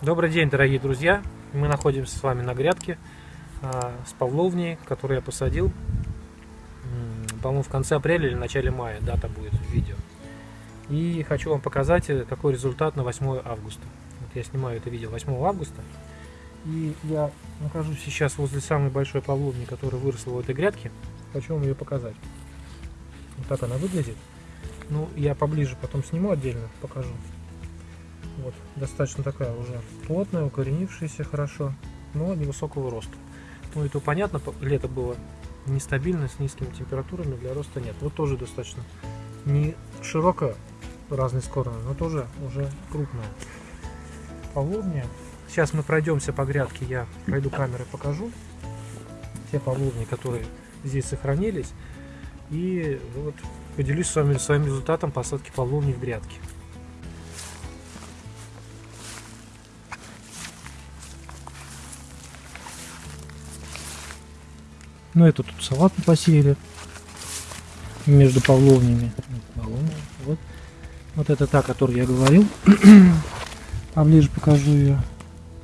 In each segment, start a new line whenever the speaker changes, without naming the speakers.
Добрый день, дорогие друзья! Мы находимся с вами на грядке а, с павловней, которую я посадил, по-моему, в конце апреля или начале мая, дата будет в видео. И хочу вам показать, э, какой результат на 8 августа. Вот я снимаю это видео 8 августа. И я нахожусь сейчас возле самой большой павловни, которая выросла в этой грядке. Хочу вам ее показать. Вот так она выглядит. Ну, я поближе потом сниму отдельно, покажу. Вот, достаточно такая уже плотная, укоренившаяся хорошо, но невысокого роста. Ну, это понятно, лето было нестабильно, с низкими температурами, для роста нет. Вот тоже достаточно не широкая, разной скоростью, но тоже уже крупная. Павловня. Сейчас мы пройдемся по грядке, я пройду камерой, покажу те павловни, которые здесь сохранились. И вот поделюсь с вами своим результатом посадки павловни в грядке. Ну, это тут салат посеяли между павловнями. Вот. вот это та, о которой я говорил. Поближе покажу ее.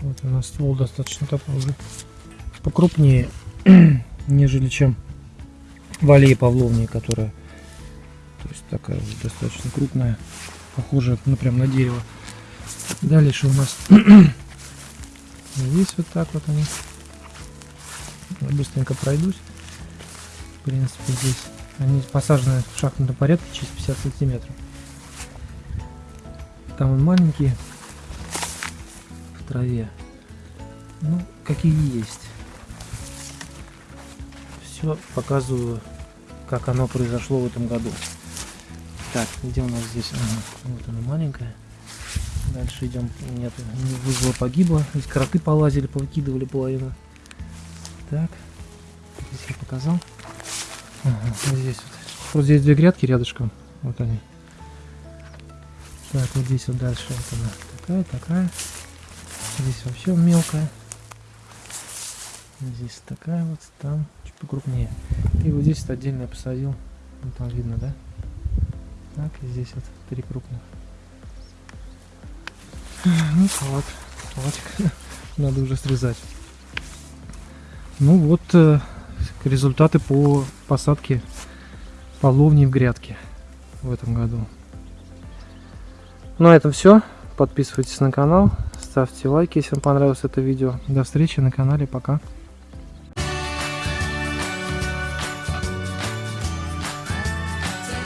Вот у нас ствол достаточно такой уже покрупнее, нежели чем в аллее павловни, которая то есть такая вот достаточно крупная, похожая ну, прям на дерево. Дальше у нас здесь вот так вот они быстренько пройдусь. В принципе, здесь они посажены в шахматном порядке через 50 сантиметров. Там он маленький в траве. Ну, какие есть. Все показываю, как оно произошло в этом году. Так, где у нас здесь? Ага, вот она маленькая. Дальше идем. Нет, вызвало погибло. Здесь кроты полазили, повыкидывали половину. Так, здесь я показал. Ага, здесь вот. Вот здесь две грядки рядышком. Вот они. Так, вот здесь вот дальше. Вот она такая, такая. Здесь вообще мелкая. Здесь такая вот, там чуть покрупнее. И вот здесь вот отдельно я посадил. Вот там видно, да? Так, и здесь вот три крупных. Ну, салат. Салатик надо уже срезать. Ну вот э, результаты по посадке половни в грядке в этом году. На этом все. Подписывайтесь на канал, ставьте лайки, если вам понравилось это видео. До встречи на канале. Пока.